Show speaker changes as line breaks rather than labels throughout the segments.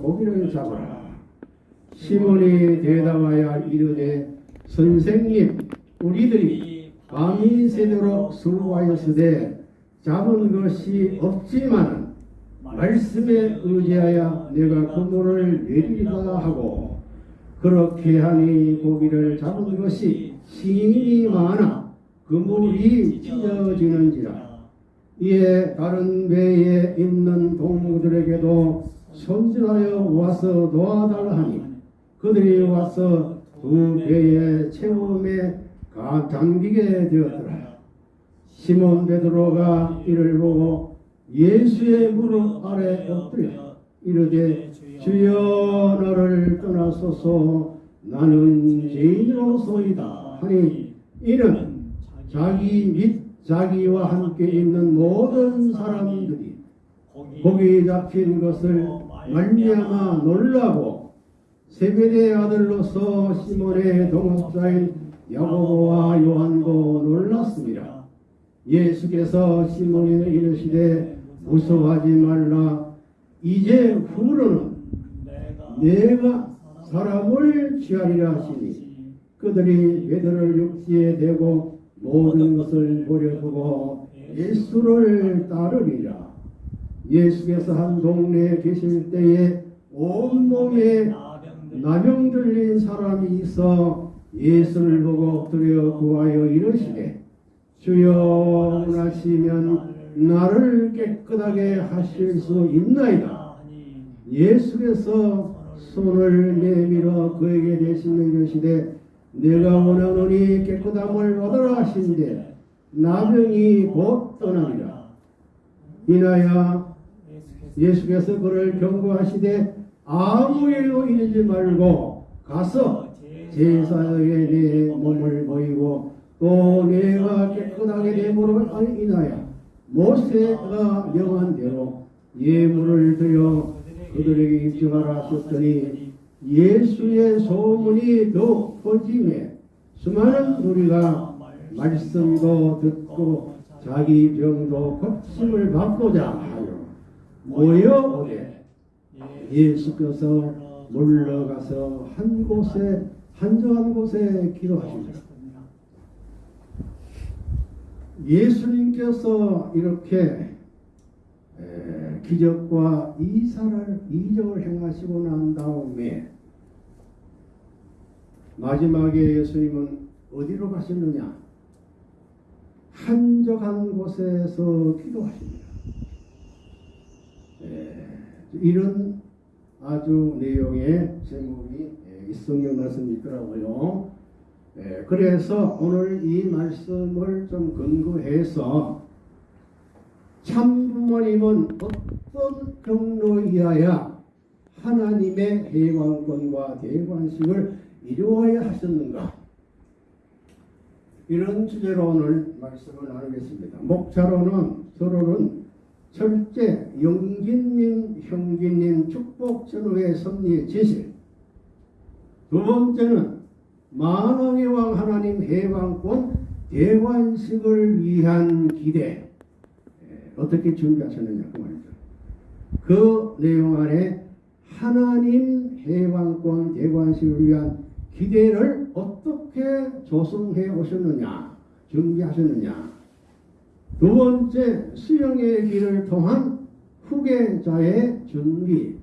고기를 잡아라. 시몬이 대답하여 이르되 선생님 우리들이 새도록 수고하였으되 잡은 것이 없지만 말씀에 의지하여 내가 그물을 내리다 하고 그렇게 하니 고기를 잡은 것이 심히 많아 그물이 찢어지는지라 이에 다른 배에 있는 동무들에게도 손질하여 와서 도와달라 하니 그들이 와서 두 배의 체험에 가 잠기게 되었더라. 시몬 베드로가 이를 보고 예수의 무릎 아래 엎드려 이르되 주여 너를 떠나소서. 나는 죄인으로소이다. 하니 이는 자기 및 자기와 함께 있는 모든 사람들이 고기 잡힌 것을 말미암아 놀라고 세베대의 아들로서 시몬의 동업자인 야고보와 요한도 놀랐습니다. 예수께서 시몬에게 이르시되 무서워하지 말라 이제 후로는 내가 사람을 취하리라 하시니 그들이 베드로를 육지에 대고 모든 것을 버려두고 예수를 따르리라 예수께서 한 동네에 계실 때에 온몸에 나병 들린 사람이 있어 예수를 보고 엎드려 구하여 이르시되 주여 원하시면 나를 깨끗하게 하실 수 있나이다. 예수께서 손을 내밀어 그에게 대신에 이르시되 내가 원하노니 깨끗함을 얻으라 하신데 나병이 곧 떠나니라. 이나야 예수께서 그를 경고하시되 아무 일로 이르지 말고 가서 제사에 내 몸을 보이고 또 내가 깨끗하게 되므로 인하여 모세가 명한 대로 예물을 드려 그들에게 입증하라 하셨더니 예수의 소문이 더욱 퍼짐에 수많은 우리가 말씀도 듣고 자기 병도 고침을 받고자 하여 모여 오되 예수께서 물러가서 한 곳에 한적한 곳에 기도하십니다. 예수님께서 이렇게 에, 기적과 이사를 이적을 행하시고 난 다음에 마지막에 예수님은 어디로 가셨느냐? 한적한 곳에서 기도하십니다. 에, 이런 아주 내용의 제목이 이 성경 말씀이 있더라고요. 예, 그래서 오늘 이 말씀을 좀 근거해서 참 부모님은 어떤 경로 이하야 하나님의 해방권과 대관식을 이루어야 하셨는가 이런 주제로 오늘 말씀을 나누겠습니다. 목자로는 서로는 철제 영기님, 형기님 축복 전후의 섭리의 제실. 두 번째는 만왕의 왕 하나님 해방권 대관식을 위한 기대. 어떻게 준비하셨느냐 그 말이죠. 그 내용 안에 하나님 해방권 대관식을 위한 기대를 어떻게 조성해 오셨느냐 준비하셨느냐 두 번째 수영의 길을 통한 후계자의 준비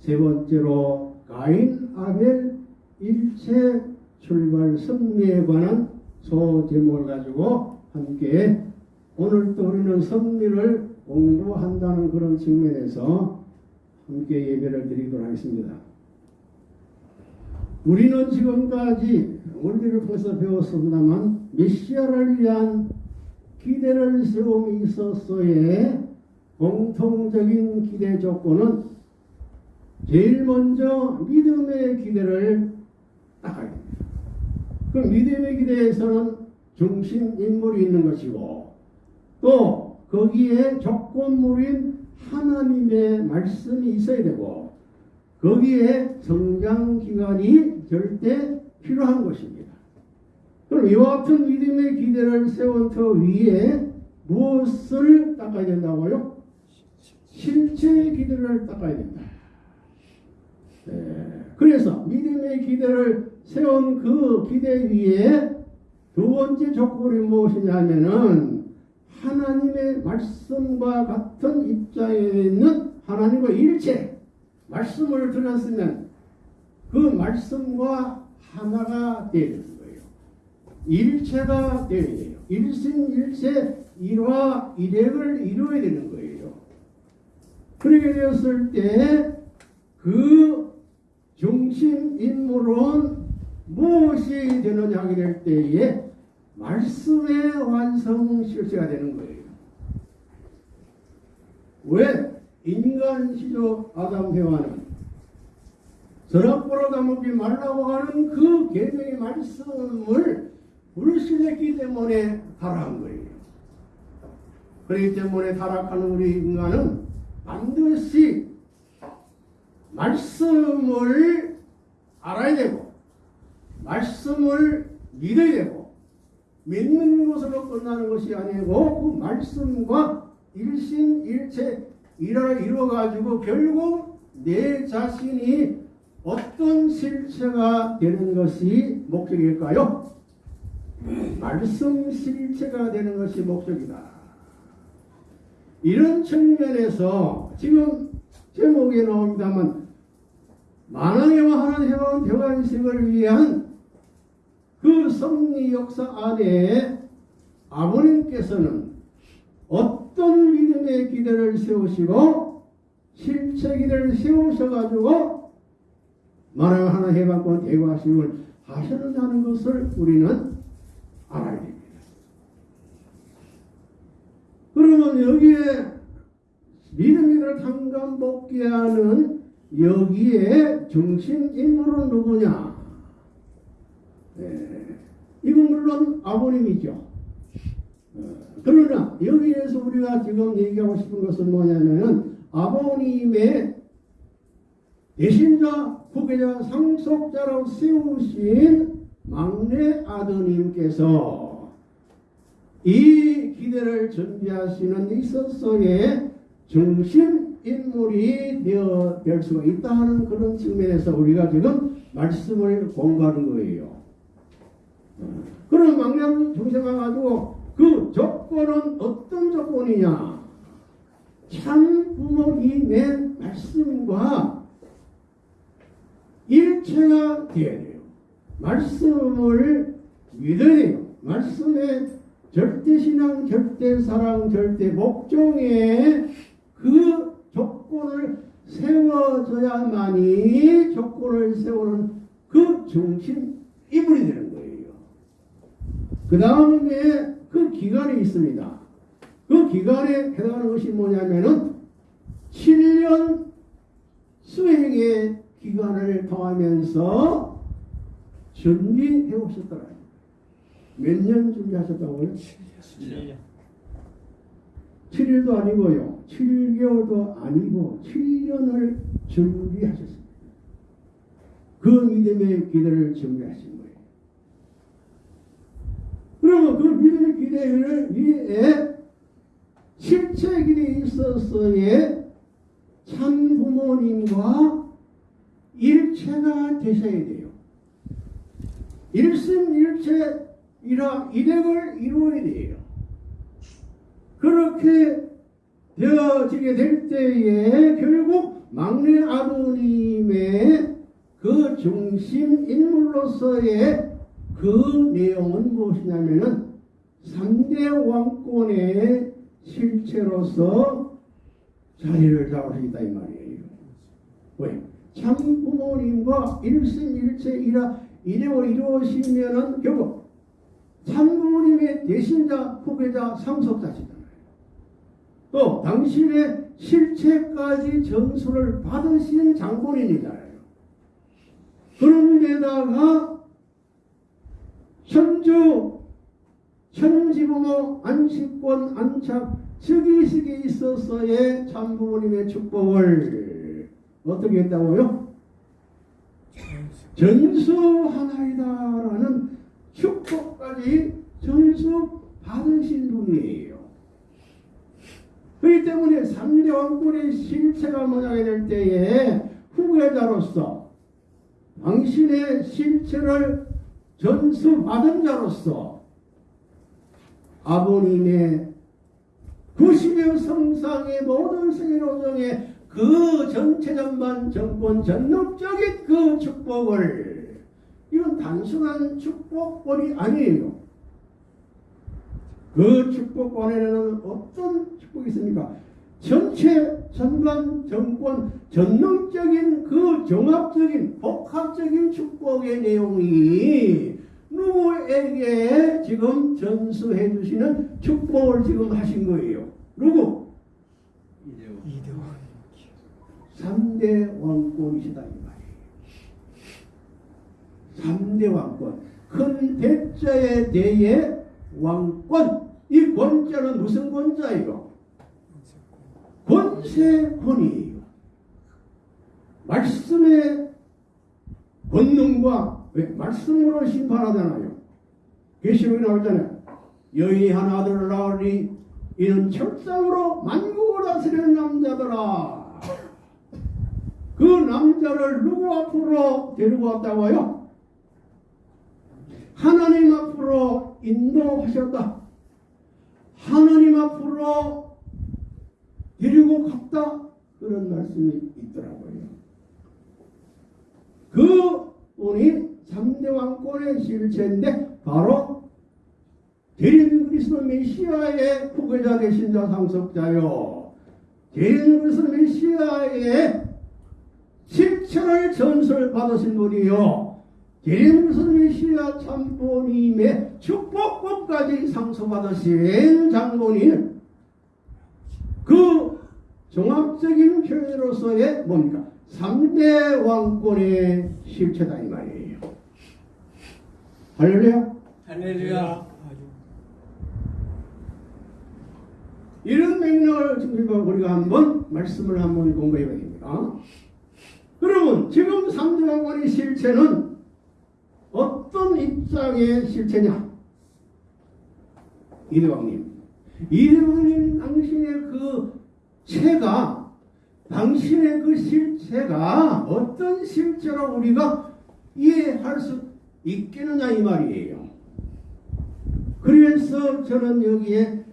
세 번째로 가인 아벨 일체 출발 승리에 관한 소제목을 가지고 함께 오늘 또 우리는 섭리를 공부한다는 그런 측면에서 함께 예배를 드리도록 하겠습니다. 우리는 지금까지 원리를 통해서 배웠습니다만 메시아를 위한 기대를 세움이 있었어의 공통적인 기대 조건은 제일 먼저 믿음의 기대를 닦아야 됩니다. 그 믿음의 기대에서는 중심 인물이 있는 것이고 또 거기에 조건물인 하나님의 말씀이 있어야 되고 거기에 성장 기간이 절대 필요한 것입니다. 그럼 이와 같은 믿음의 기대를 세운 터 위에 무엇을 닦아야 된다고요? 실체의 기대를 닦아야 된다. 예, 그래서 믿음의 기대를 세운 그 기대 위에 두 번째 조건이 무엇이냐면은 하나님의 말씀과 같은 입장에 있는 하나님과 일체 말씀을 들었으면 그 말씀과 하나가 되는. 일체가 되어야 돼요. 일심일체 일화 일액을 이루어야 되는 거예요. 그렇게 되었을 때 그 중심 인물은 무엇이 되느냐 하게 될 때에 말씀의 완성 실체가 되는 거예요. 왜? 인간 시조 아담 해와는 서랍보라 다먹지 말라고 하는 그 계명의 말씀을 불신했기 때문에 타락한 거예요. 그렇기 때문에 타락하는 우리 인간은 반드시 말씀을 알아야 되고 말씀을 믿어야 되고 믿는 것으로 끝나는 것이 아니고 그 말씀과 일심일체 일을 이루어 가지고 결국 내 자신이 어떤 실체가 되는 것이 목적일까요? 말씀 실체가 되는 것이 목적이다. 이런 측면에서 지금 제목에 나옵니다만 만왕에와 하나님 해방 대관식을 위한 그 섭리 역사 안에 아버님께서는 어떤 믿음의 기대를 세우시고 실체 기대를 세우셔가지고 만왕 하나 해방권 대관식을 하셨느냐는 것을 우리는 알아야 됩니다. 그러면 여기에 믿음이를 당감 복게 하는 여기에 중심 인물은 누구냐? 예, 이건 물론 아버님이죠. 어, 그러나 여기에서 우리가 지금 얘기하고 싶은 것은 뭐냐면은 아버님의 대신자, 후계자, 상속자로 세우신 막내 아드님께서 이 기대를 준비하시는 있어서의 중심 인물이 되어 될 수가 있다 하는 그런 측면에서 우리가 지금 말씀을 공부하는 거예요. 어, 그럼 막내 중심을 가지고 그 조건은 어떤 조건이냐? 참 부모님의 말씀과 일체가 되어야. 말씀을 돼요. 말씀의 절대 신앙, 절대 사랑, 절대복종의 그 조건을 세워져야만이 조건을 세우는 그 중심 이불이 되는 거예요. 그 다음에 그 기간이 있습니다. 그 기간에 해당하는 것이 뭐냐면은 7년 수행의 기간을 통하면서 준비해 오셨더라. 몇 년 준비하셨다고요?
7년.
7일도 아니고요. 7개월도 아니고 7년을 준비하셨습니다. 그 믿음의 기대를 준비하신 거예요. 그러면 그 믿음의 기대를 위해 실체 기대에 있어서의 참 부모님과 일체가 되셔야 돼요. 일심일체 이라 일행을 이루어야 돼요. 그렇게 되어지게 될 때에 결국 막내 아버님의 그 중심 인물로서의 그 내용은 무엇이냐면은 3대 왕권의 실체로서 자리를 잡으시다 이 말이에요. 왜? 참 부모님과 일심일체 이라 이래로 이루어지면은 결국 참 부모님의 대신자, 후계자, 상속자시잖아요. 또 당신의 실체까지 전수를 받으신 장본인이잖아요. 그런데다가 천주, 천지부모 안식권 안착 즉위식에 있어서의 참 부모님의 축복을 어떻게 했다고요? 전수하나이다라는 축복까지 전수 받으신 분이에요. 그렇기 때문에 3대 왕권의 실체가 모양이 될 때에 후계자로서 당신의 실체를 전수받은 자로서 아버님의 90여 성상의 모든 세계로정의 그 전체 전반 정권 전능적인 그 축복을 이건 단순한 축복권이 아니에요. 그 축복권에는 어떤 축복이 있습니까? 전체 전반 정권 전능적인 그 종합적인 복합적인 축복의 내용이 누구에게 지금 전수해 주시는 축복을 지금 하신 거예요. 누구?
이대원.
3대 왕권이시다. 3대 왕권. 큰 대자에 대해 왕권. 이 권자는 무슨 권자예요? 권세권이에요. 말씀의 권능과 왜? 말씀으로 심판하잖아요. 계시록에 나오잖아요. 여인이 한 아들을 낳으니 이는 철상으로 만국을 다스리는 남자더라. 그 남자를 누구 앞으로 데리고 왔다고요? 하나님 앞으로 인도하셨다. 하나님 앞으로 데리고 갔다. 그런 말씀이 있더라고요. 그 분이 3대 왕권의 실체인데 바로 대린 그리스도 메시아의 후계자 되신 자 상속자요. 대린 그리스도 메시아의 실체를 전설 받으신 분이요. 그리스도 메시아 참보님의 축복법까지 상속받으신 장본인 그 종합적인 표현으로서의 뭡니까? 3대 왕권의 실체다 이 말이에요. 할렐루야.
할렐루야.
이런 맥락을 중심으로 우리가 한번 말씀을 한번 공부해 봐야 됩니다. 그러면 지금 3대 왕권의 실체는 어떤 입장의 실체냐? 이대왕님. 이대왕님 당신의 그 체가 당신의 그 실체가 어떤 실체로 우리가 이해할 수 있겠느냐 이 말이에요. 그래서 저는 여기에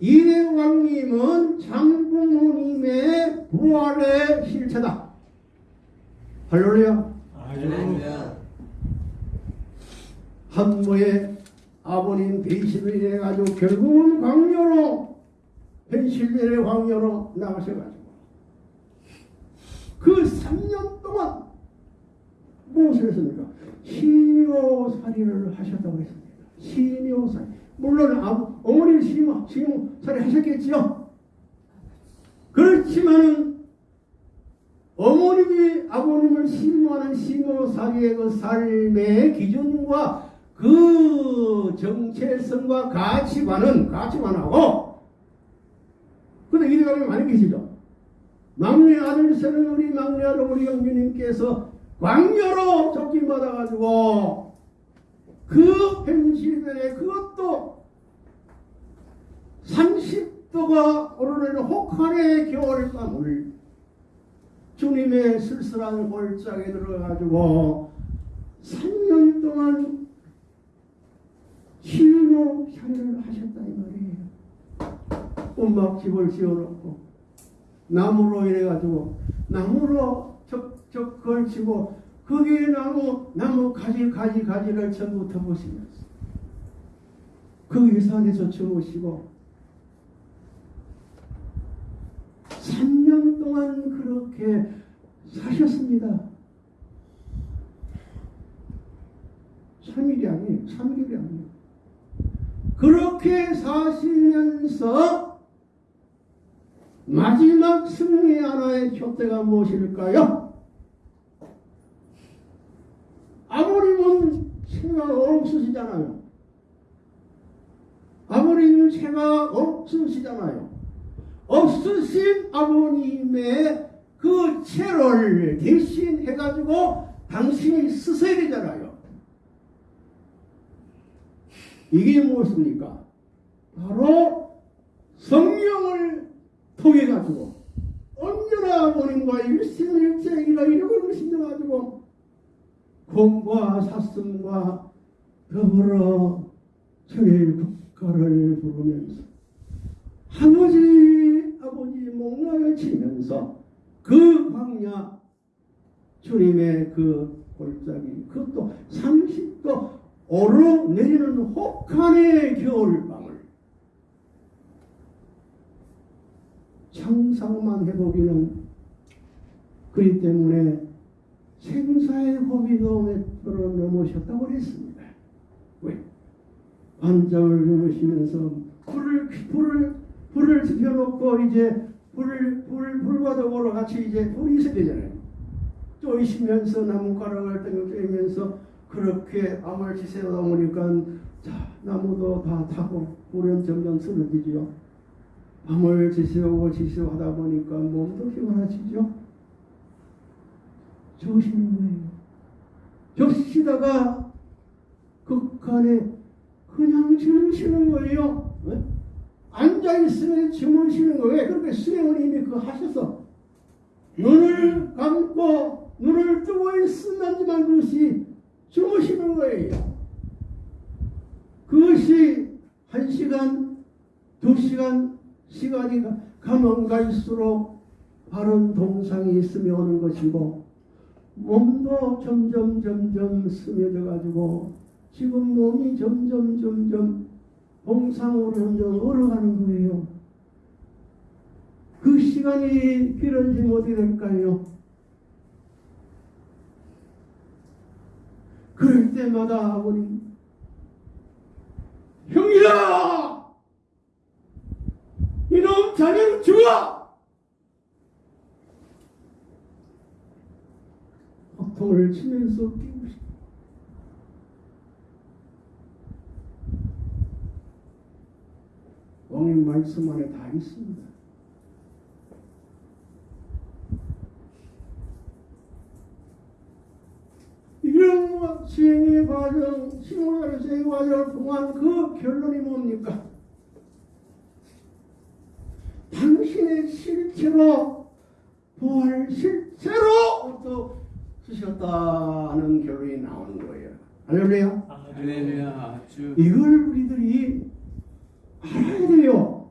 이대왕님은 장부모님의 부활의 실체다. 할렐루야.
할렐루야.
한모의 아버님 배신을 해가지고 결국은 광녀로 펜실베니아 광녀로 나가셔가지고 그 3년 동안 무엇을 했습니까? 시묘살이를 하셨다고 했습니다. 시묘살. 물론 아버, 어머니 시모, 시묘살이 하셨겠지요. 그렇지만은 어머님이 아버님을 시모하는 시모살이의 그 삶의 기준과 그 정체성과 가치관은 가치관하고 근데 이대감이 많이 계시죠. 막내 아들 세는 우리 막내 아들 우리 영주님께서 광녀로 쫓김받아가지고 그 펜실베에 그것도 30도가 오르는 혹한의 겨울 밤을 주님의 쓸쓸한 골짜기에 들어가지고 3년 동안 실로 샤를 하셨다 이 말이에요. 움막집을 지어놓고 나무로 이래가지고 나무로 적 걸치고 거기에 나무 나무 가지 가지 가지를 전부 덮으시면서 그 유산에서 주무시고 3년 동안 그렇게 사셨습니다. 3일이 아니에요. 3일이 아니에요. 그렇게 사시면서 마지막 승리 하나의 촛대가 무엇일까요? 아버님은 채가 없으시잖아요. 아버님은 채가 없으시잖아요. 없으신 아버님의 그 채를 대신해가지고 당신이 되잖아요. 이게 무엇입니까? 바로 성령을 통해 가지고 언제나 아버님과 일심일체 이라 이름을 신정가지고 공과 사슴과 더불어 천일 국가를 부르면서 아버지 아버지 목락을 치면서 그 광야 주님의 그 골짜기 그것도 30도 오르내리는 혹한의 겨울밤을 상상만 해보기는 그리 때문에 생사의 고비도 몇번을 넘으셨다고 그랬습니다. 왜? 반장을 넘으시면서 불을 불을 불을 지펴놓고 이제 불을 불 불과 더불어 같이 이제 불이 있어야 되잖아요. 쪼이시면서 나무가락을 땡겨면서 그렇게 암을 지새우다 보니까 자 나무도 다 타고 불은 점점 쓰러지죠. 밤을 지새우고 지새우하다 보니까 몸도 피곤하시죠. 주시는 거예요. 주시다가 극한에 그냥 주무시는 거예요. 왜? 앉아있으면 주무시는 거예요. 왜? 그렇게 수행을 이미 그 하셔서 눈을 감고 눈을 뜨고 있으면만 그것이 주무시는 거예요. 그것이 한 시간, 두 시간, 시간이 가- 가면 갈수록 바른 동상이 있으며 오는 것이고 몸도 점점 점점 스며져 가지고 지금 몸이 점점 점점 동상으로 점점 얼어가는 거예요. 그 시간이 길어지면 어떻게 될까요? 그럴 때마다 아버님 형이다! 이놈 자네는 죽어! 호통을 치면서 뛰고 싶어. 오늘 말씀 안에 다 있습니다. 이런 수행의 과정, 신호의 수행의 과정을 통한 그 결론이 뭡니까? 당신의 실체로 부활 실체로 또 쓰셨다는 결론이 나오는 거예요. 할렐루야.
할렐루야 주
이걸 우리들이 알아야 돼요.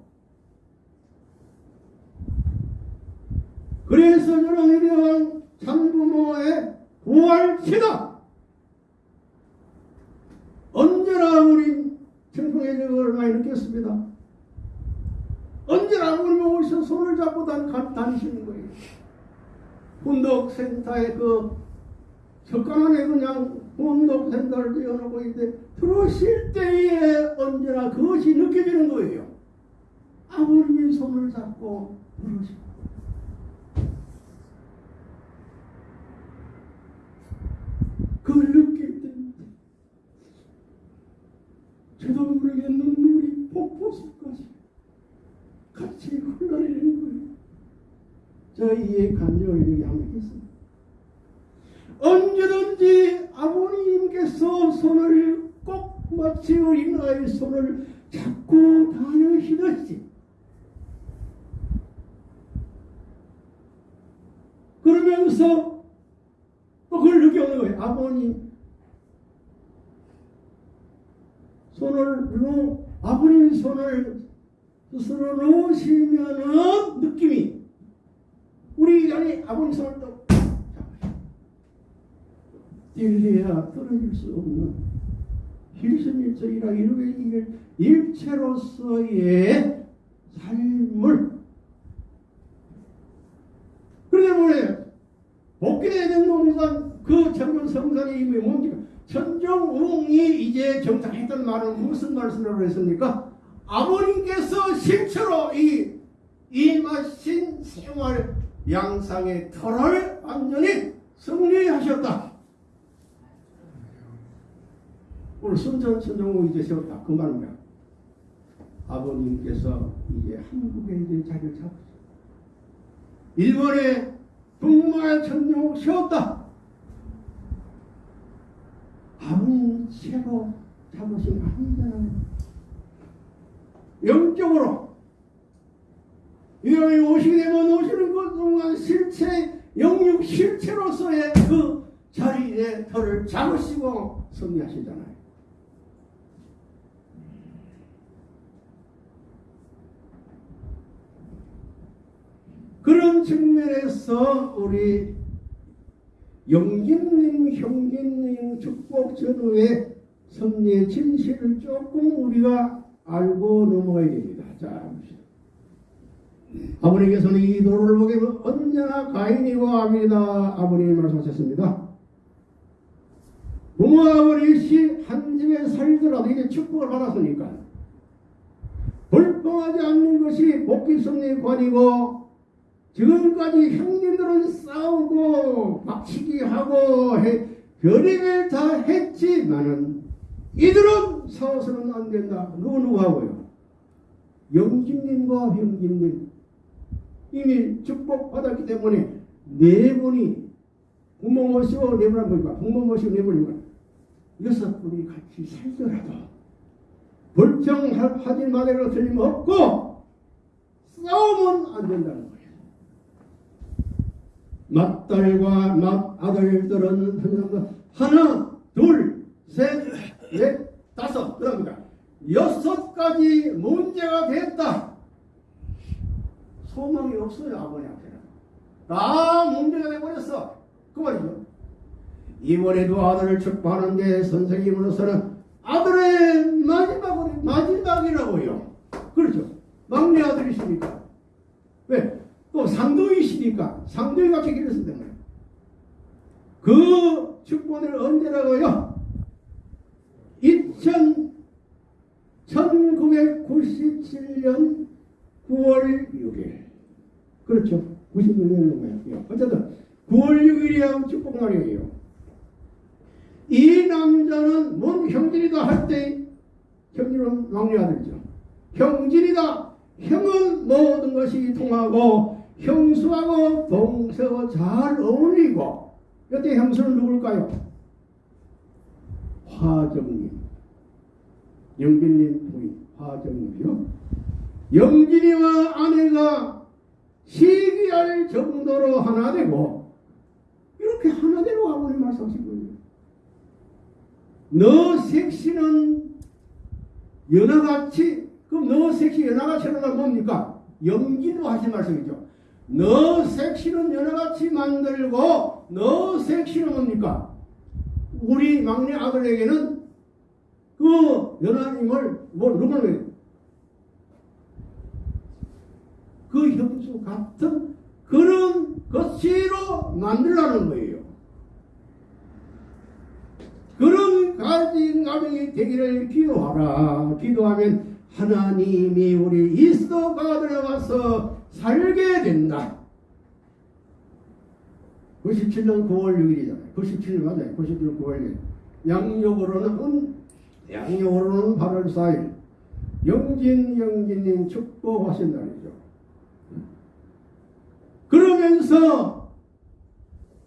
그래서 저는 이러한 참부모의 부활체다. 언제나 우리 청평의 적을 많이 느꼈습니다. 언제나 우리 오셔 손을 잡고 다니시는 거예요. 훈독센터에 그 안에 그냥 훈독센터를 띄워놓고 있는데 들어오실 때에 언제나 그것이 느껴지는 거예요. 아버님이 손을 잡고 부르시고 그걸 느낄 때 저도 모르게 눈물이 폭포수까지 같이 흘러내리는 거예요. 저희의 한번 했습니다. 언제든지 아버님께서 손을 꼭 마치 어린 아이의 손을 잡고 다니시듯이 그러면서 또 그걸 느껴오는 거예요. 아버님 손을 놓 아버님 손을 스스로 놓으시면은 느낌이 우리 안에 아버님 손을 또 딜리야 떨어질 수 없는 hil신일적이라 이렇게 이길 일체로서의 삶을 그러기 때문에 복귀된 동산 그 전문 성산의 이름이 뭡니까? 천정웅이 이제 정착했던 말은 무슨 말씀으로 했습니까? 아버님께서 실체로 이 임하신 생활 양상의 터를 완전히 승리하셨다. 오늘 순전 천정웅 이제 세웠다. 그 말은 뭐야? 아버님께서 이제 한국에 이제 자리를 잡으셨다. 일본에 북마의 천정웅 세웠다. 아버님 최고 잡으신 거 아니잖아요. 영적으로 이놈이 오시게 되면 오시는 것 동안 실체 영육 실체로서의 그 자리에 털을 잡으시고 승리하시잖아요. 그런 측면에서 우리 영진님, 형진님 축복 전후의 승리의 진실을 조금 우리가 알고 넘어가야 됩니다. 자. 아버님께서는 이 도를 보게 되면 언제나 가인이고 아벨이다. 아버님이 말씀하셨습니다. 부모 아버지 한 집에 살더라도 이게 축복을 받았으니까 불평하지 않는 것이 복귀성의 관이고 지금까지 형님들은 싸우고 막치기 하고 해, 별의별 다 했지만은 이들은 싸워서는 안 된다. 누구 누구 하고요? 영진님과 형진님 이미 축복받았기 때문에 네 분이 부모 모시고 네 분은 뭐니까 부모 모시고 네 분이면 여섯 분이 같이 살더라도 불평하지 말으로 틀림없고 싸우면 안 된다는 거예요. 맏딸과 맏아들들은 하나, 둘, 셋, 넷, 다섯 그럽니다. 여섯 가지 문제가 됐다. 소망이 없어요 아버님한테는. 다 문제가 돼버렸어. 그 말이죠. 이번에도 아들을 축복하는데 선생님으로서는 아들의 마지막은 마지막이라고요. 그렇죠. 막내 아들이시니까. 왜? 또 상도이시니까 상도이가 쓴단 말이에요. 그 축복을 언제라고요? 2000 1997년 9월 6일. 그렇죠. 96년 거예요. 어쨌든 9월 6일이 축복날이에요. 이 남자는 뭔 형진이다 할 때 형진은 막내 아들이죠. 형진이다. 형은 모든 것이 통하고 형수하고 동서가 잘 어울리고 이때 형수는 누굴까요? 화정님. 영진님 부인 화정님이요. 영진이와 아내가 시기할 정도로 하나 되고 이렇게 하나 되고 아버님 말씀하신 거예요. 너 색시는 연하같이 그럼 너 색시 연하같이는 뭡니까? 영진으로 하신 말씀이죠. 너 색시는 연하같이 만들고 너 색시는 뭡니까? 우리 막내 아들에게는 그 연하님을 뭐 누구를 그 형수 같은 그런 것으로 만들라는 거예요. 그런 가진 가정이 되기를 기도하라. 기도하면 하나님이 우리 이스도가 들어가서 살게 된다. 97년 9월 6일이잖아요. 97년 맞아요. 97년 9월 6일. 양력으로는 양력으로는 8월 4일. 영진 영진님 축복하신 날이죠. 그러면서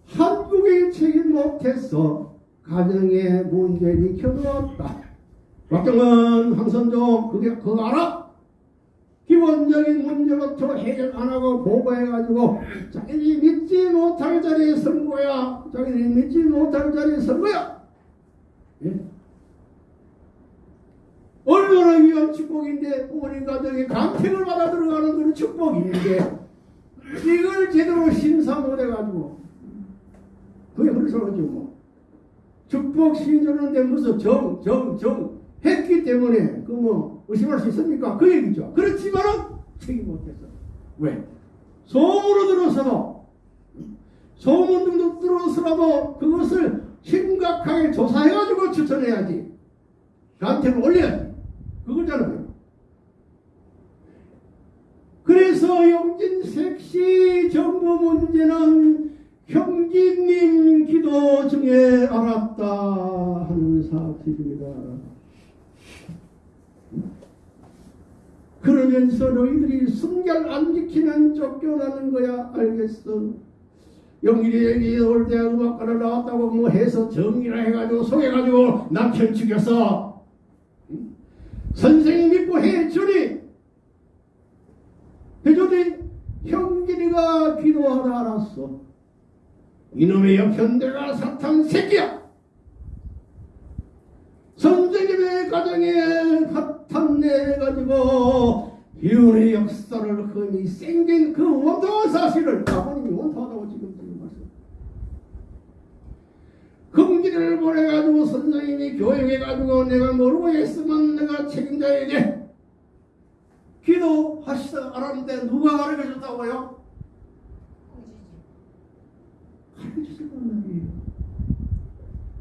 한국이 책임 못해서 가정의 문제를 켜놓았다. 박정은 황선종 그게 그거 알아? 기본적인 문제부터 해결 안 하고 보고해가지고 자기들이 믿지 못할 자리에 선 거야. 자기들이 믿지 못할 자리에 선 거야. 예? 얼마나 위한 축복인데 부모님 가정에 간택을 받아 들어가는 그런 축복인데 이걸 제대로 심사 못해가지고 그게 그래서그죠 뭐. 축복 신주는데 무슨 정, 정, 정 했기 때문에 그 뭐 의심할 수 있습니까? 그 얘기죠. 그렇지만은 책임 못했어. 왜? 소문으로 들어서도 소문 등도 들어서라도 그것을 심각하게 조사해가지고 추천해야지. 나한테는 올려야지. 그거잖아요. 그래서 영진색시 정부 문제는 형제님 기도 중에 알았다 하는 사실입니다. 그러면서 너희들이 순결 안 지키면 쫓겨나는 거야 알겠어? 여기 올대 음악과를 나왔다고 뭐 해서 정리라 해가지고 속여가지고 남편 죽였어. 응? 선생 믿고 해주니 해주니 형진이가 기도하다 알았어. 이놈의 역현대가 사탄 새끼야. 선생님의 가정에 사탄내가지고 비운의 역사를 흠이 생긴 그 원통한 사실을 아버님이 원통하다고 지금 지금 말씀. 금기를 보내가지고 선생님이 교육해가지고 내가 모르고 했으면 내가 책임져야지. 기도하시다 알았는데 누가 가르쳐 줬다고요? 가르쳐주는 말이에요.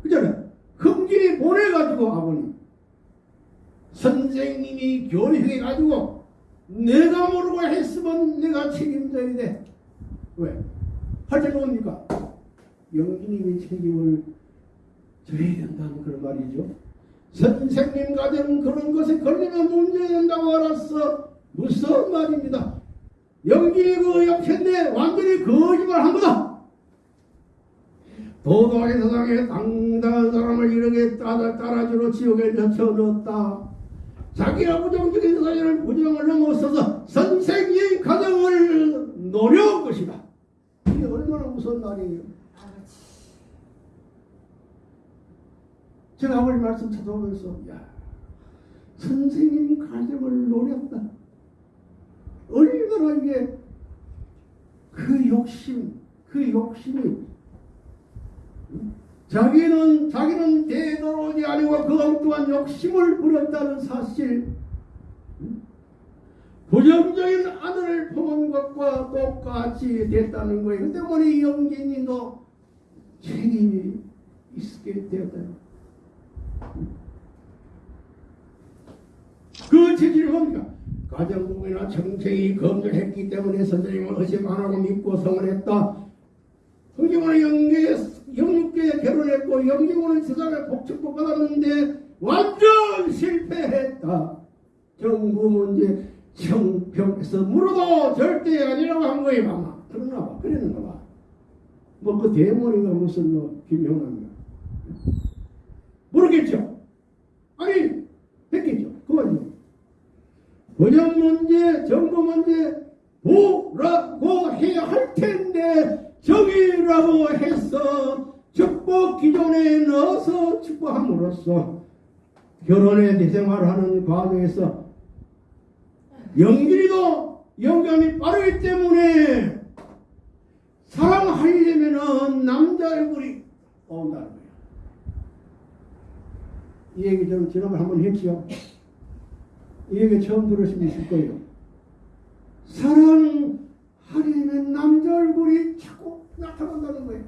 그잖아요. 금길이 보내가지고 아버님 선생님이 교육해가지고 내가 모르고 했으면 내가 책임져야 돼. 왜? 할때 뭡니까? 영기님이 책임을 져야 된다는 그런 말이죠. 선생님 가정 그런 것에 걸리면 문제 된다고 알았어. 무슨 말입니다. 영기이 그 옆했네 완전히 거짓말 한 거다. 도도의 세상에 당당한 사람을 이렇게 따라, 따라주로 지옥에 젖혀넣었다. 자기가 부정적인 사실을 부정을 넘어서서 선생님 가정을 노려온 것이다. 이게 얼마나 무서운 말이에요. 제가 아버지 말씀 찾아오면서 야 선생님 가정을 노렸다. 얼마나 이게 그 욕심, 그 욕심이 자기는 자기는 대도론이 아니고 그 엉뚱한 욕심을 부렸다는 사실 부정적인 아들을 품은 것과 똑같이 됐다는 거예요. 그 때문에 영진이도 책임이 있게 되었다. 그 체질이 뭡니까? 가정부이나 정책이 검증했기 때문에 선생님을 의심 안 하고 믿고 성을했다. 성경은 영계, 영육계에 결혼했고 영계고는 세상에 복축복 받았는데 완전 실패했다. 정부 문제 정평에서 물어도 절대 아니라고 한 거예요 아마. 그런가 봐. 그랬는가 봐. 뭐 그 대머리가 무슨 뭐 김영란가. 모르겠죠. 아니 했겠죠. 그거죠. 번역 문제, 정부 문제 뭐라고 해야 할 텐데 정의라고 해서 축복 기존에 넣어서 축복함으로써 결혼의 대생활하는 과정에서 연길이도 영감이 빠르기 때문에 사랑하려면은 남자 얼굴이 나온다는 거예요. 이 얘기 좀 지난번에 한번 했죠. 이 얘기 처음 들으신 분 있을 거예요. 사랑하려면 남자 얼굴이 자꾸 나타난다는 거예요.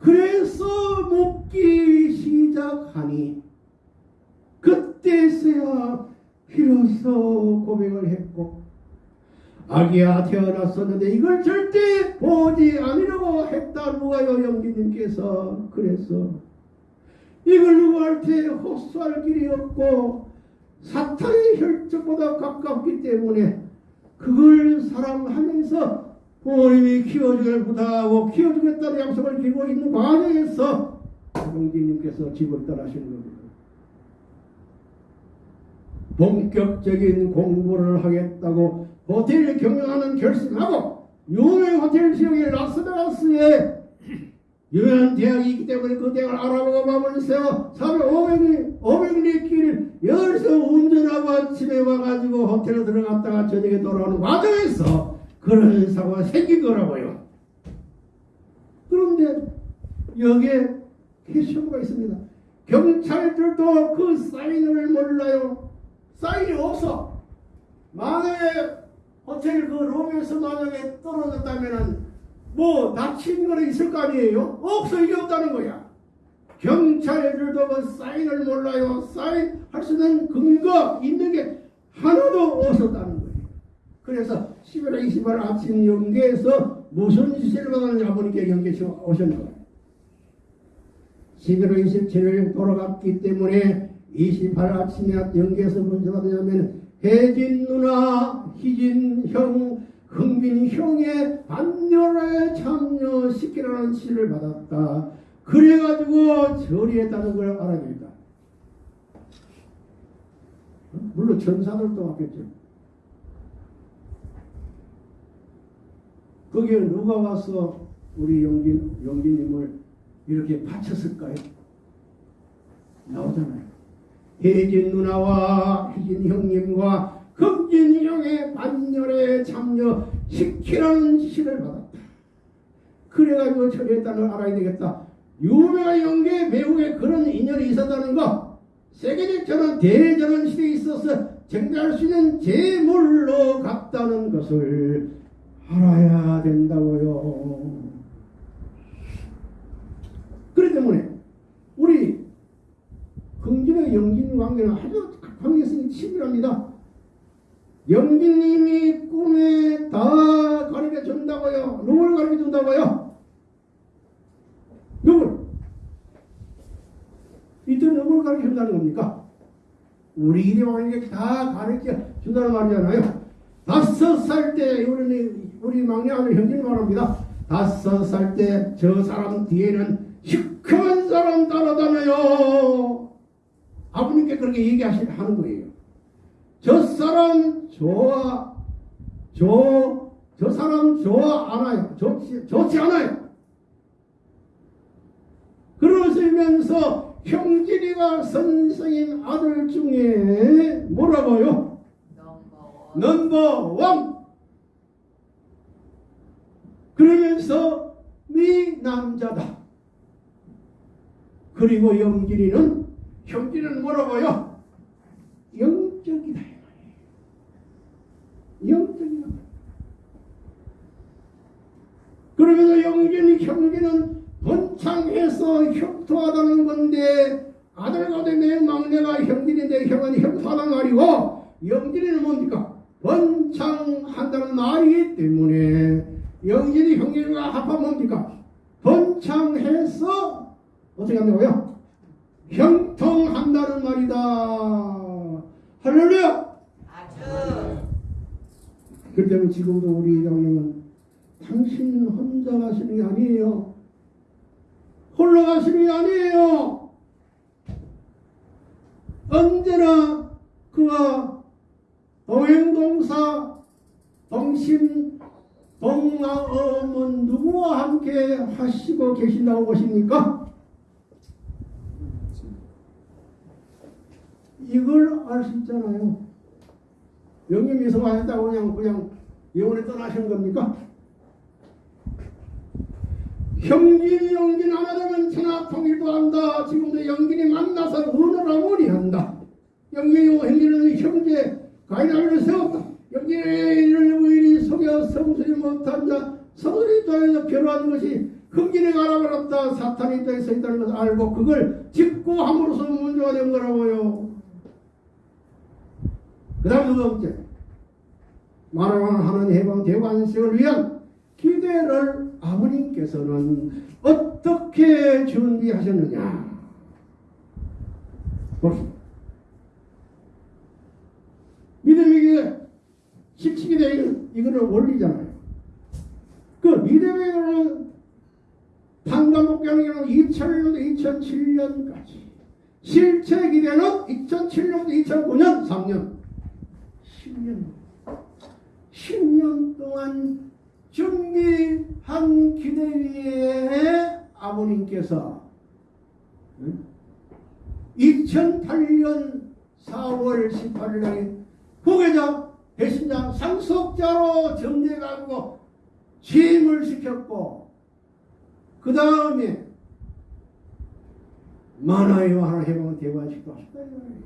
그래서 묻기 시작하니 그때서야 비로소 고백을 했고 아기야 태어났었는데 이걸 절대 보지 않으려고 했다 누가요 영기님께서 그래서 이걸 누구한테 호소할 길이 없고 사탄의 혈족보다 가깝기 때문에 그걸 사랑하면서 부모님이 키워주길 부탁하고 키워주겠다는 약속을 기고 있는 과정에서 영기님께서 집을 떠나시는 겁니다. 본격적인 공부를 하겠다고 호텔을 경영하는 결심하고 유명 호텔 지역의 라스베가스에 유명한 대학이 있기 때문에 그 대학을 알아보고 밤을 새워 300, 500리 길을 열서 운전하고 아침에 와가지고 호텔에 들어갔다가 저녁에 돌아오는 과정에서 그런 사고가 생긴 거라고요. 그런데 여기에 캐시오가 있습니다. 경찰들도 그 사인을 몰라요. 사인이 없어. 만약에 호텔 그 룸에서 만약에 떨어졌다면은 뭐 다친 거는 있을 거 아니에요? 없어 이게 없다는 거야. 경찰들도 그 사인을 몰라요. 사인 할 수 있는 근거 있는 게 하나도 없었다는 거예요. 그래서 11월 20일 아침 연계에서 무슨 지시를 받았는지 아버님께 연계 오셨는 거예요. 11월 27일 돌아갔기 때문에 28일 아침에 연계에서 문제 받으냐면 혜진 누나, 희진 형, 흥민 형의 반열에 참여시키라는 지시를 받았다. 그래가지고 처리했다는 걸 알아야 됩니다. 물론 전사들도 왔겠죠. 거기에 누가 와서 우리 용진 용진님을 이렇게 바쳤을까요? 나오잖아요. 혜진 누나와 혜진 형님과 금진 형의 반열에 참여 시키라는 시를 받았다. 그래가지고 처리했다는 걸 알아야 되겠다. 유명한 연계 배우의 그런 인연이 있었다는 거 세계적 전환 대전환 시대에 있어서 정리할 수 있는 제물로 갔다는 것을 알아야 된다고요. 그렇기 때문에 우리 긍진의 영진 관계는 아주 관계성이 치밀합니다. 영진님이 꿈에 다 가르쳐 준다고요. 누굴 가르쳐 준다고요? 누굴? 이때 누굴 가르쳐 준다는 겁니까? 우리 이대왕에게 다 가르쳐 준다는 말이잖아요. 다섯 살 때 우리 우리 막내 아들 형님 말합니다. 다섯 살 때 저 사람 뒤에는 시커먼 사람 따라다녀요. 아버님께 그렇게 얘기하시는 거예요. 저 사람 좋아, 저, 저 사람 좋아 않아요. 좋지, 좋지 않아요. 그러시면서 형진이가 선생님 아들 중에 뭐라고요?
넘버
넘버 원. 그러면서 네 남자다. 그리고 영진이는 형진이는 뭐라고요? 영적이다. 영적이다. 그러면서 영진이 형진은 번창해서 형통하다는 건데 아들과 내 막내가 형진인데 형은 형통하다는 말이고 영진이는 뭡니까? 번창한다는 말이기 때문에 영진이 형진과 합하면 뭡니까? 번창해서 어떻게 한다고요? 형통한다는 말이다. 할렐루야! 때문에 지금도 우리 회장님은 당신 혼자 가시는 게 아니에요. 홀로 가시는 게 아니에요. 언제나 그와 동행동사, 동심, 동마음은 누구와 함께 하시고 계신다고 보십니까? 이걸 알 수 있잖아요. 영님이 성화했다고 그냥 그냥 영원히 떠나신 겁니까? 형진이 영진 하나 되면 천하 통일도 한다. 지금도 영진이 만나서 은어라무리 한다. 영진이 형진은 형제 가인하를 세웠다. 영진이를 우일이 속여 성술이 못한 자 성술 입장에서 변화한 것이 흥진이 가라버렸다. 사탄 입장에 서 있다는 것을 알고 그걸 짚고 함으로써 문제가 된 거라고요. 그 다음 두 번째 만왕 하는 해방 대관식을 위한 기대를 아버님께서는 어떻게 준비하셨느냐? 봅시다. 믿음에게 실칙이 되는 이거는 원리잖아요. 그 믿음에게는 판단목경하는 경우 2001년도 2007년까지 실체 기대는 2007년부터 2009년 3년 10년 10년 동안 준비한 기대 위에 아버님께서 2008년 4월 18일 날 후계자 배신자 상속자로 정리해가지고 취임을 시켰고 그 다음에 만화의 하나 해보면 대관식도 하셨다 이 말이에요.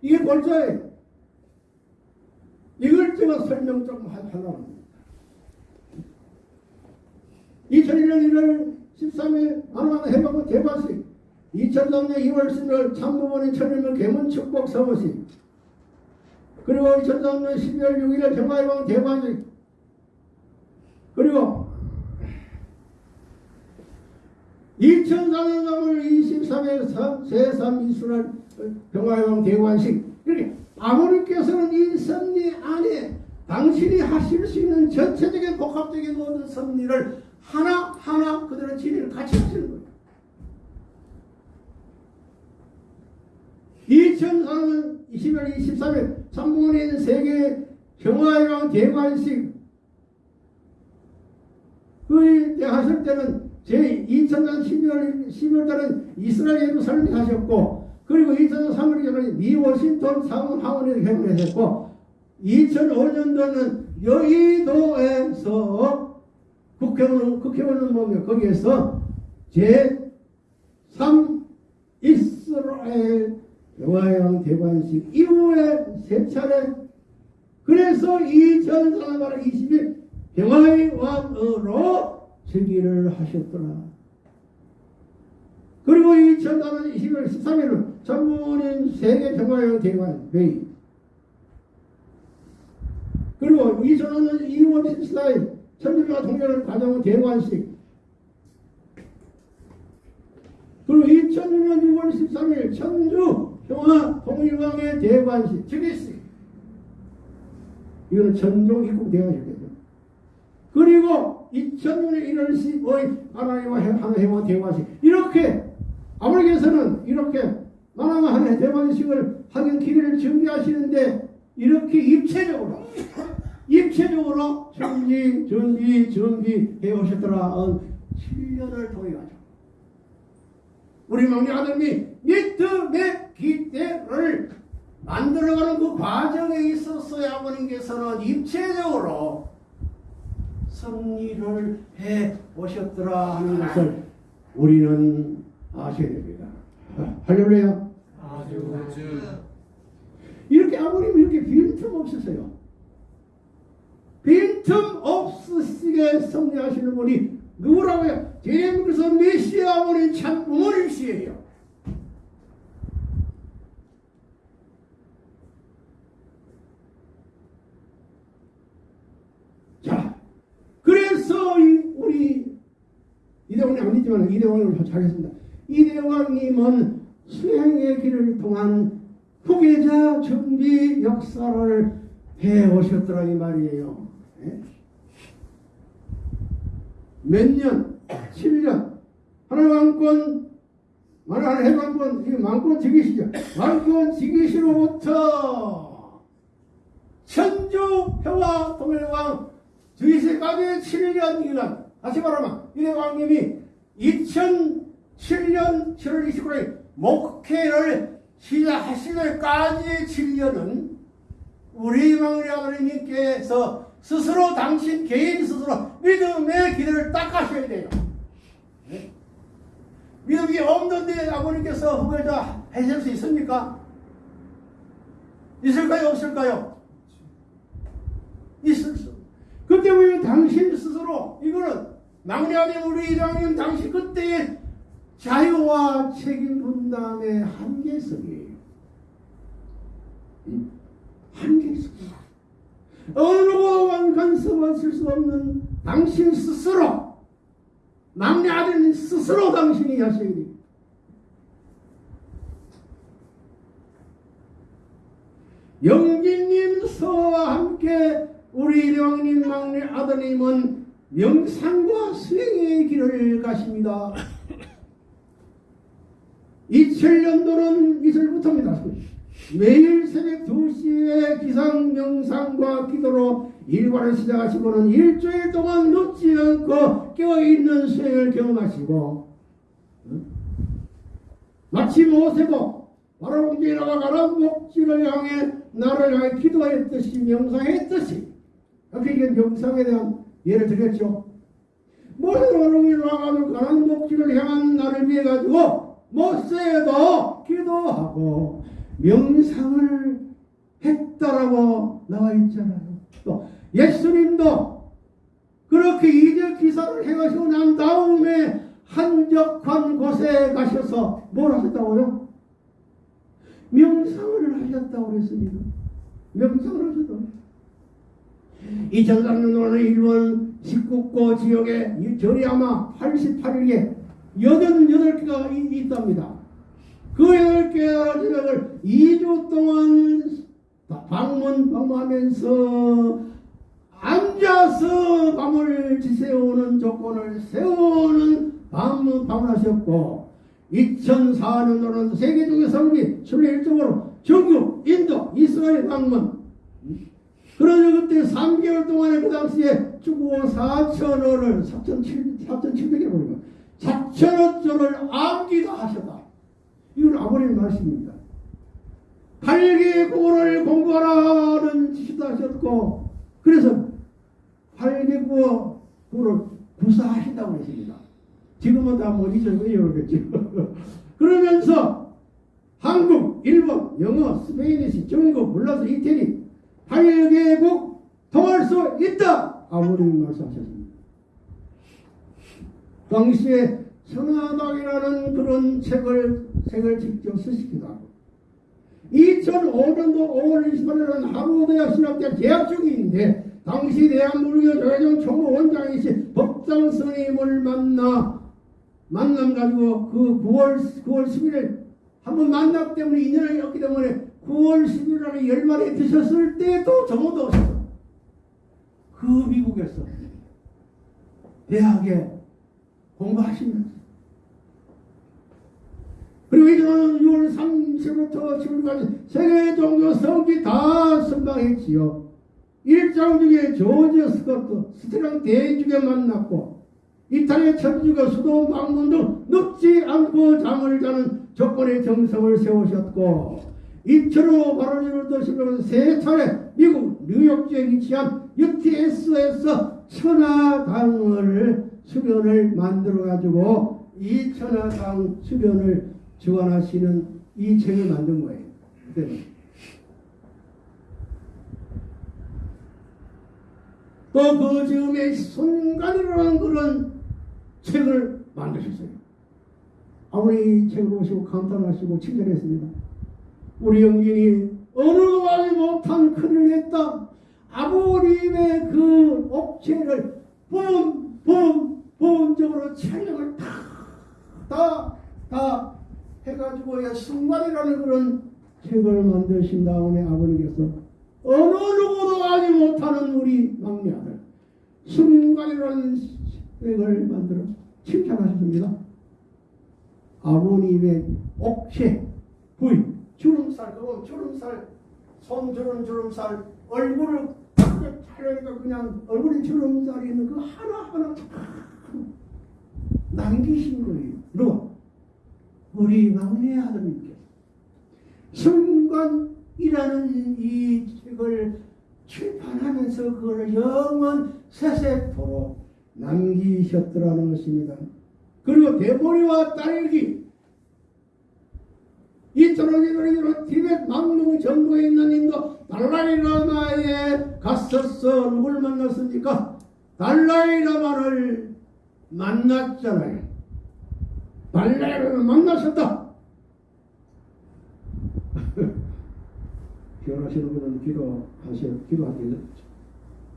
이게 골자예요. 이걸 제가 설명 조금 하- 하려고 합니다. 2001년 1월 13일 만화하나 해보면 대관식 2003년 2월 10일 참부본인 천일문 개문 축복 사무실 그리고 2003년 12월 6일 평화해방 대관식 그리고 2004년 3월 23일 제3 이순환 평화해방 대관식 이렇게 아버님께서는 이 섭리 안에 당신이 하실 수 있는 전체적인 복합적인 모든 섭리를 하나하나 그대로 진리를 같이 하시는 거예요. 2004년 20월 23일 삼부인 세계 평화해방 대관식 그때 하실 때는 제 2000년 12월 12월 달은 이스라엘 예루살렘에 하셨고 그리고 2000년 3월 달은 미 워싱턴 상원 하원에 개최했고 2005년도는 여의도에서 국회의원 국회의원은 뭐며 거기에서 제3 이스라엘 여호와의 대관식 이후에 세 차례 그래서 2004년 20일 평화의 왕으로 즉위를 하셨더라. 그리고 2004년 12월 13일은 전문인 세계 평화의 대관 회의 그리고 2005년 2월 14일 천주교가 통일을 가져온 대관식. 그리고 2006년 6월 13일 천주 평화 통일왕의 대관식 즉위식. 이거는 전종 입국 대관식이죠. 그리고 2006년 1월 15일 하나님과 하나님과 대관식. 이렇게 아버지께서는 이렇게 하나님의 대관식을 하긴 기회를 준비하시는데 이렇게 입체적으로 입체적으로 준비 준비 준비해 오셨더라 7년을 통해 가지고 우리 막내 아들이 미트의 기대를 만들어가는 그 과정에 있어서야 아버님께서는 입체적으로 승리를 해 오셨더라 하는 것을 우리는 아셔야 됩니다. 할렐루야. 이렇게 아버님 이렇게 빈틈 없으세요. 빈틈 없으시게 승리하시는 분이 누구라고요? 예수께서 메시아 아버님 참 부모님이시에요. 자, 그래서 이 우리 이대왕이 아니지만 이대왕을 하겠습니다. 이대왕님은 수행의 길을 통한 후계자 준비 역사를 해 오셨더라 이 말이에요. 예? 몇 년? 7년. 하나님 왕권, 하나님 왕권, 지기시죠. 왕권 지기시로부터 천주 평화 통일왕 주이세까지 7년 기간. 다시 말하면 이대 왕님이 2007년 7월 29일 목회를 때까지 7년은 우리 망리 아버님께서 스스로 당신 개인 스스로 믿음의 길을 닦아셔야 돼요. 네? 믿음이 없는데 아버님께서 후배자 하실 수 있습니까? 있을까요? 없을까요? 있을 수. 그 때문에 당신 스스로 이거는 막내 아들 우리 이장님 당신 그때의 자유와 책임 분담의 한계성이에요. 음? 한계성. 어느 누구도 간섭하실 수 없는 당신 스스로 막내 아들 스스로 당신이 하셔야 돼요. 영진님 서와 함께 우리 일왕님 막내 아드님은 명상과 수행의 길을 가십니다. 2000년도는 이슬부터입니다. 매일 새벽 2시에 기상 명상과 기도로 일과를 시작하시고는 일주일 동안 눕지 않고 깨어있는 수행을 경험하시고 응? 마치 모세도 바로 공주라가 가는 목지를 향해 나를 향해 기도했듯이 명상했듯이 이렇게 이게 명상에 대한 예를 들었죠. 모세가 바로 와가지고 가는 목지를 향한 나를 위해 가지고 모세도 기도하고 명상을 했다라고 나와 있잖아요. 또 예수님도 그렇게 이적 기사를 해가시고 난 다음에 한적한 곳에 가셔서 뭘 하셨다고요? 명상을 하셨다고 그랬습니다. 명상을 하셨다고. 2003년도는 일본 19고 지역에 이 절이 아마 88 일에 88개가 있답니다. 그 8개 지역을 2주 동안 방문 방문하면서 앉아서 밤을 지새우는 조건을 세우는 방문 방문하셨고 2004년도는 세계적인 성비 순례 일정으로 중국, 인도, 이스라엘 방문. 그러자 그때 3개월 동안에 그 당시에 주고 4천 원을 4,700에 보니까 4천 원짜리를 암기도 하셨다. 이건 아버님 말씀입니다. 팔개국어를 공부하라는 지시도 하셨고 그래서 팔개국어를 구사하신다고 했습니다. 지금은 다 못 잊어버리겠죠. 그러면서 한국, 일본, 영어, 스페인시, 중국, 불러서 이태리 8개국 통할 수 있다. 아버님이 말씀하셨습니다. 당시에 천하당이라는 그런 책을 책을 직접 쓰시기도 하고 2005년도 5월 28일은 하버드대학 신학대 재학 중인데 당시 대한민국의 조혜정 총무 원장이신 법당 스님을 만나 만남 가지고 그 9월 9월 11일 한번 만났기 때문에 인연이 없기 때문에 9월 11일에 열말에 드셨을 때도 정오도 오셨어. 그 미국에서 대학에 공부하시면서 그리고 이제는 6월 30일부터 7일까지 세계 종교 성지 다 선방했지요. 일장 중에 조지 스커트, 스트랑 대주교 만났고 이탈리아 천주교 수도 방문 등 눕지 않고 잠을 자는 조건의 정성을 세우셨고 이처로 바로지를 드시면서 세 차례 미국 뉴욕주에 위치한 UTS에서 천하당을 수련을 만들어 가지고 이 천하당 수련을 주관하시는 이 책을 만든 거예요. 그때는. 또그 즈음에 순간이라는 그런 책을 만드셨어요. 아무리 책을 보시고 감탄하시고 칭찬했습니다. 우리 영진이 어느도 하지 못한 큰일 했다. 아버님의 그 업체를 본, 본, 본적으로 촬영을 다, 다, 다 해가지고 야, 순간이라는 그런 책을 만드신 다음에 아버님께서 어느 누구도 하지 못하는 우리 막내 아들 순간이라는 책을 만들어 칭찬하셨습니다. 아버님의 옥체 부위 주름살 그거 주름살 손 주름 주름살 얼굴을 딱 촬영하니까 그냥 얼굴에 주름살이 있는 그 하나하나 다 남기신 거예요. 누가? 우리 막내 아들님께서 순간이라는 이 책을 출판하면서 그걸 영원 세세토록 남기셨더라는 것입니다. 그리고 대보리와 딸기 이 저런이로 티벳 망동 전부에 있는 인도 달라이라마에 갔었어 누굴 만났습니까? 달라이라마를 만났잖아요. 달라이라마 만나셨다. 기원하시는 분은 기도 하셔 기도하기는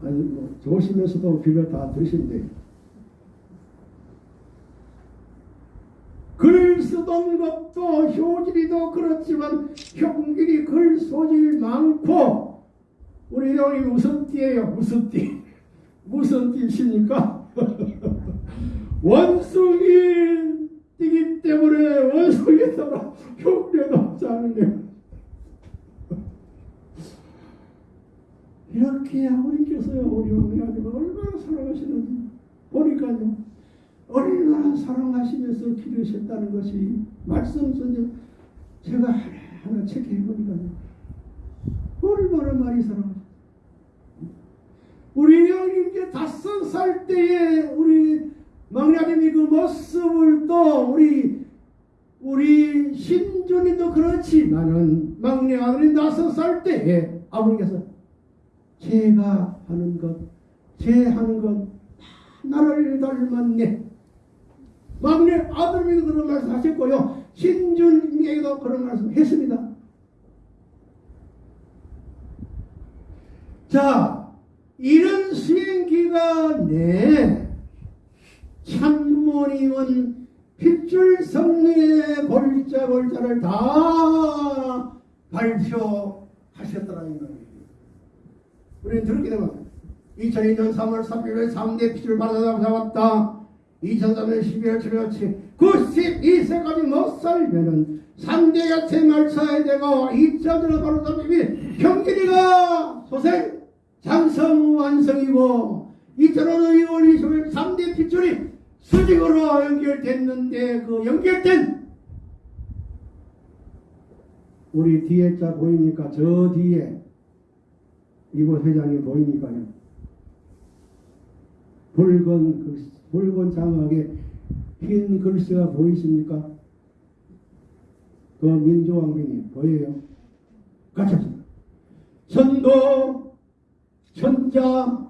아니 뭐 좋으시면서도 기도 다 들으신대. 글 쓰던 것도 효질이도 그렇지만 형길이 글 소질 많고 우리 형이 무슨 띠예요? 무슨 띠? 무슨 띠십니까? 원숭이 띠기 때문에 원숭이 따라 흉내도 없지 않으려. 이렇게 아버님께서요 우리 아들을 얼마나 사랑하시는지 보니까요. 얼마나 사랑하시면서 기르셨다는 것이 말씀 속에 제가 하나하나 체크해 보니까요. 얼마나 많이 사랑하셨어요 우리 형님께 다섯 살 때에 우리 아들이 그 모습을 또 우리 우리 신준이도 그렇지만은 막내 아들이 다섯 살 때에 아버님께서 제가 하는 것, 제 하는 것, 다 나를 닮았네. 막내 아들에게도 그런 말씀 하셨고요. 신준에게도 그런 말씀 했습니다. 자, 이런 수행 기간에 참부모님은 핏줄 성리의 골자 골자를 다 발표하셨더라는 겁니다. 우리는 들었게 되면 2002년 3월 3일에 3대 피를 받아다 잡았다. 2003년 12월 7일치 92세까지 못 살면은 3대 야채 말차에 되고 2차전에 바로 잡히면 경길이가 소생 장성 완성이고 2005년 2월 20일 3대 핏줄이 수직으로 연결됐는데 그 연결된 우리 뒤에 자 보입니까? 저 뒤에 이곳 회장이 보입니까요? 붉은 글, 붉은 장막에 흰 글씨가 보이십니까? 그 민주왕비님 보여요? 같이 합시다. 천도 천자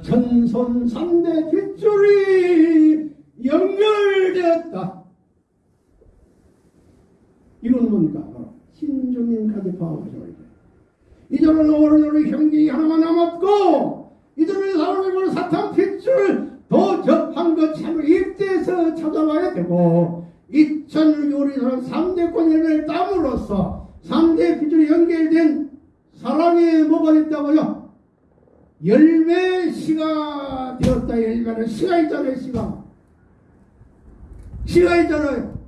천손 삼대 빗줄이 연결되었다. 이건 뭡니까? 바로 포함하셔야 돼. 이제는 오늘의 형기 하나만 남았고 이제는 사람을 사탄 핏줄 도접한 것 참을 입대에서 찾아와야 되고 2000을 우리 사람 3대 권위를 땀으로써 3대 핏줄이 연결된 사람이 뭐가 됐다고요? 열매 시가 되었다. 열매는 시가 있잖아요 시가 시가 있잖아요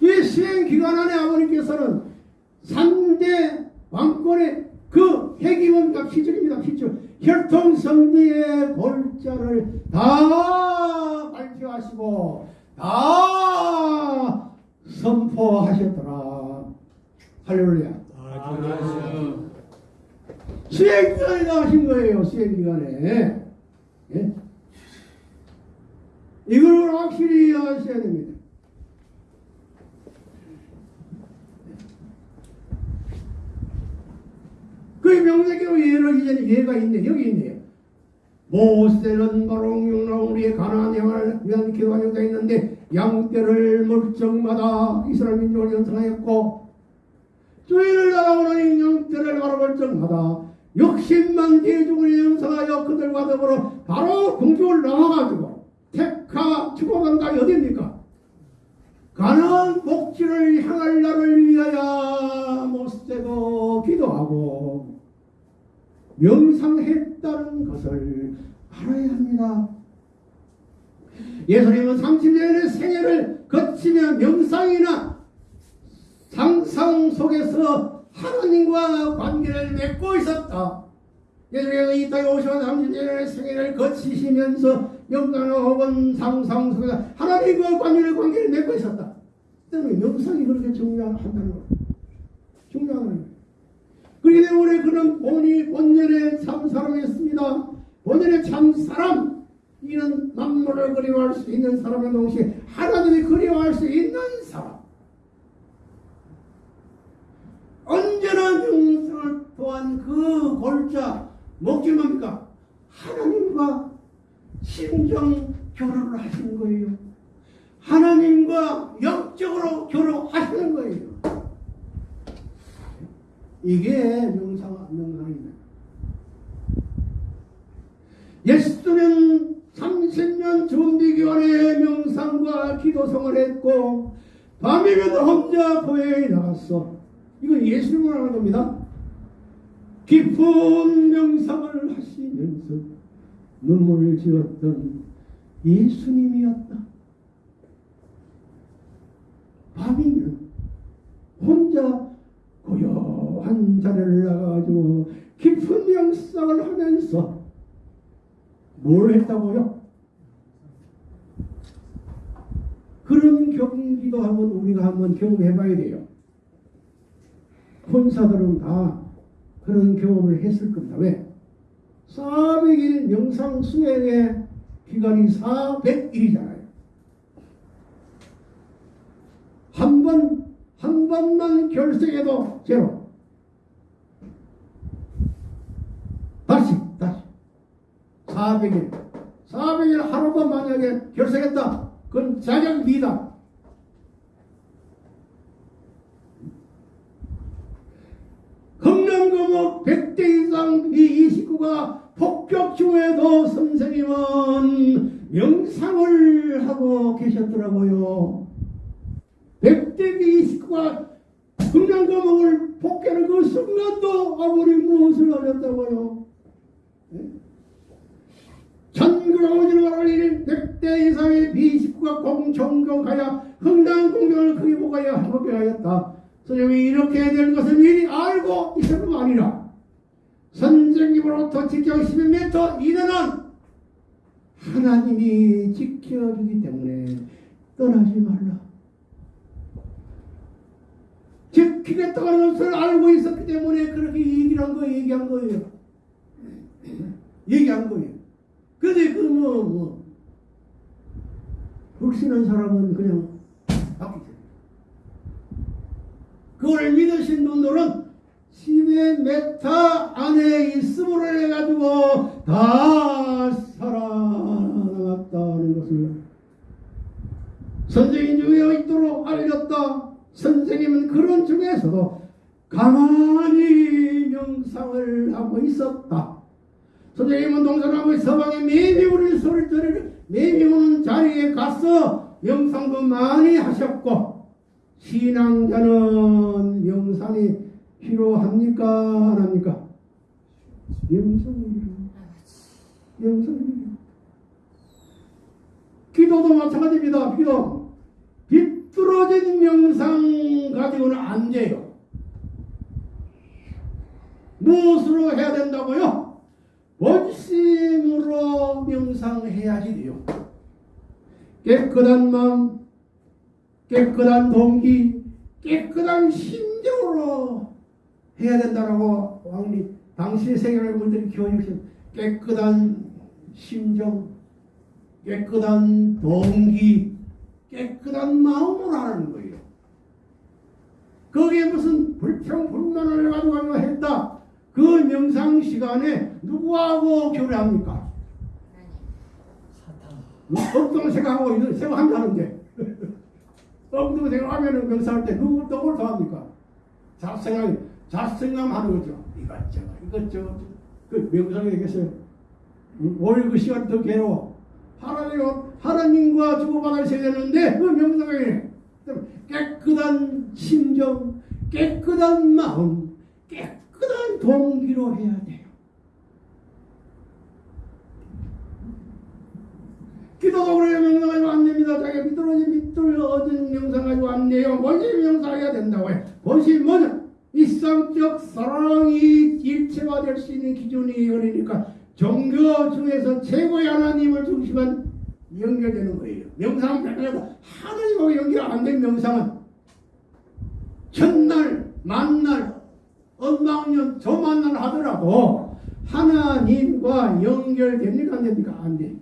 이 시행 기간 안에 아버님께서는 3대 왕권의 그 핵이 뭡니까 피줄입니다. 피줄. 혈통성리의 골자를 다 발표하시고 다 선포하셨더라. 할렐루야.
아멘.
수행 기간에 나오신 거예요. 수행 기간에. 예? 이걸 확실히 아셔야 됩니다. 그 명색의 예를 이제는 예가 있네. 여기 있네요. 모세는 바로 용나우리의 가나안 영을 위한 기관유가 있는데 양떼를 물적마다 이스라엘 민족을 연상하였고 주인을 따라오는 영들을 바라볼 적마다 욕심만 대중을 영성하여 그들과 더불어 바로 공중을 나와가지고 택하 축복한다 어디입니까? 가나안 목지를 향할 날을 위하여 모세도 기도하고 명상했다는 것을 알아야 합니다. 예수님은 30년의 생애를 거치며 명상이나 상상 속에서 하나님과 관계를 맺고 있었다. 예수님은 이 땅에 오셔서 30년의 생애를 거치시면서 영광 혹은 상상 속에서 하나님과 관계를 관계를 맺고 있었다. 때문에 명상이 그렇게 중요하다는 거예요. 중요한 거예요. 그렇기 때문에 그는 본이 본연의 참 사람이었습니다. 본연의 참 사람. 이는 만물을 그리워할 수 있는 사람의 동시에 하나님이 그리워할 수 있는 사람. 언제나 영성을 또한 그 골자 목적이 뭡니까? 하나님과 신정 교류를 하시는 거예요. 하나님과 영적으로 교류하시는 거예요. 이게 명상, 명상입니다. 예수는 30년 준비기간에 명상과 기도성을 했고 밤이면 혼자 교회에 나갔어. 이건 예수님을 하는 겁니다. 깊은 명상을 하시면서 눈물을 지었던 예수님이었다. 밤이면 혼자 고요한 자리를 나가가지고 깊은 명상을 하면서 뭘 했다고요? 그런 경기도 한번 우리가 한번 경험해봐야 돼요. 혼사들은 다 그런 경험을 했을 겁니다. 왜? 400일 명상 수행의 기간이 400일이잖아요. 한 번, 한 번만 결석해도 제로. 다시, 다시. 400일. 400일 하루만 만약에 결석했다. 그건 자격 미다. 금남금옥 100대 이상 이 식구가 폭격 중에도 선생님은 명상을 하고 계셨더라고요. 100대 이 식구가 금남금옥을 폭격하는 그 순간도 아무리 무엇을 하셨다고요. 전국아버지를 말하니 100대 이상의 비식구가 공정경하여 흥당 공경을 크게 보가여 하게 하였다. 선생님이 이렇게 될 것을 미리 알고 있었던 거 아니라 선생님으로부터 직경 12m 이내는 하나님이 지켜주기 때문에 떠나지 말라. 지키겠다는 것을 알고 있었기 때문에 그렇게 얘기를 한 거예요. 얘기한 거예요. 얘기한 거예요. 근데 그 뭐, 뭐, 흑신한 사람은 그냥 바뀌죠. 그걸 믿으신 분들은 10m 안에 있음으로 해가지고 다 살아남았다는 것을 선생님 중에 있도록 알렸다. 선생님은 그런 중에서도 가만히 명상을 하고 있었다. 선생님은 동서남북 서방에 매미 우는 소리를 매미 우는 자리에 가서 명상도 많이 하셨고 신앙자는 명상이 필요합니까? 안 합니까? 명상이 명상이 기도도 마찬가지입니다. 기도 비뚤어진 명상 가지고는 안 돼요. 무엇으로 해야 된다고요? 원심으로 명상해야지 돼요. 깨끗한 마음, 깨끗한 동기, 깨끗한 심정으로 해야 된다라고 왕님 당시 세계여러분들이 교육신 깨끗한 심정, 깨끗한 동기, 깨끗한 마음으로 하는 거예요. 거기에 무슨 불평 불만을 가지고 했다. 그 명상 시간에 누구하고 교류합니까? 엉뚱 생각하고 이런 생각한다는데 엉뚱 생각하면은 명상할 때 누구 누굴 더합니까? 잡생각 잡생각하는 거죠. 이것저것 이것저것 그 명상에 계세요. 오늘 그 시간 더 괴로워. 하나님 하나님과 주고받아야 되는데 그 명상에 깨끗한 심정, 깨끗한 마음, 깨끗한 동기로 해야 돼 요. 기도가 그래야 명상하지고 안 됩니다. 자기 미끄러진 미끄러진 명상하지고 안 돼요. 먼저 명상해야 된다고 해. 본심 뭐냐? 일상적 사랑이 일체화될 수 있는 기준이 그러니까 종교 중에서 최고의 하나님을 중심한 연결되는 거예요. 명상은 별로 하나님하고 연결 안 된 명상은 첫날, 만날, 언망년, 저만날 하더라도 하나님과 연결됩니까 안 됩니까? 안 돼.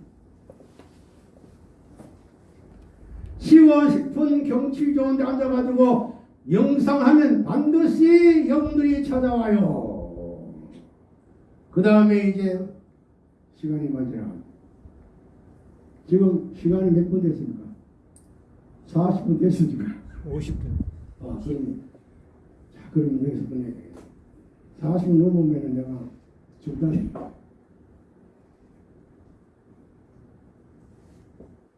싶은 경치 좋은 데 앉아가지고 영상하면 반드시 영들이 찾아와요. 그 다음에 이제 시간이 맞아. 지금 시간이 몇 분 됐습니까? 40분 됐습니까?
50분.
아, 그럼, 자, 그럼 여기서 끝내야 되겠다. 40분 넘으면 내가 중단해.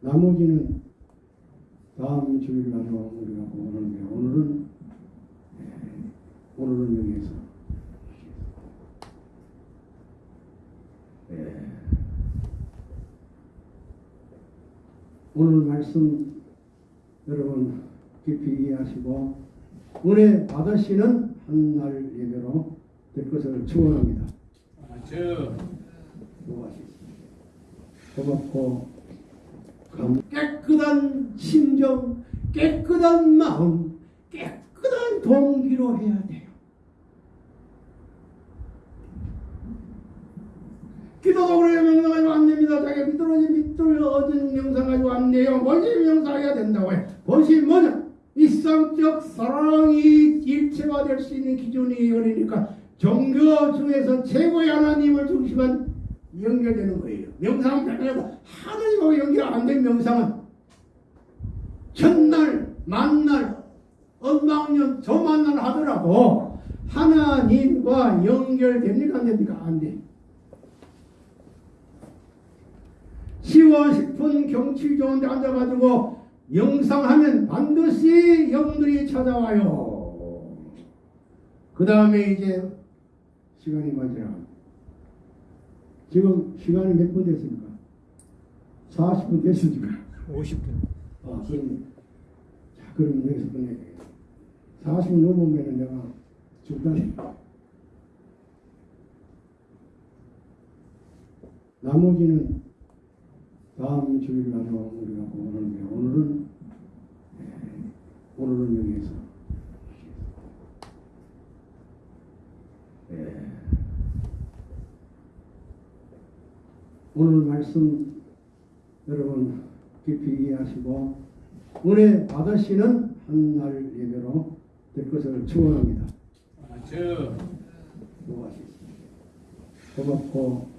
나머지는 다음 주일 날에 우리가 보는데 오늘은 예, 오늘은 여기에서 예. 오늘 말씀 여러분 깊이 이해하시고 은혜 받으시는 한 날 예배로 될 것을 축원합니다. 수고하셨습니다. 고맙고 감- 깨끗한 심정, 깨끗한 마음, 깨끗한 동기로 해야 돼요. 기도가 그래야 명상하지고 안 됩니다. 자기 미끄러진 미끄러진 명상하지고 안 돼요. 먼저 명상해야 된다고 해. 본심 뭐냐? 일상적 사랑이 일체화될 수 있는 기준이 그러니까 종교 중에서 최고의 하나님을 중심한 연결되는 거예요. 명상은 별로 하나님하고 연결 안 된 명상은 첫날, 만날, 언망년, 저만날 하더라도 하나님과 연결됩니까 안 됩니까? 안 돼. 쉬워 싶은 경치 좋은 데 앉아가지고 영상하면 반드시 영들이 찾아와요. 그 다음에 이제 시간이 맞아. 지금 시간이 몇 분 됐습니까? 40분 됐습니까?
50분.
아, 그럼, 자, 그럼 여기서 끝내야 되겠다. 40분 넘으면 내가 중단해. 나머지는 다음 주일날로 우리가 보는데 오늘은 예, 오늘은 여기에서 예. 오늘 말씀 여러분 깊이 이해하시고 은혜 받으시는 한날 예배로 될 것을 축원합니다.
아주
수고하셨습니다. 고맙고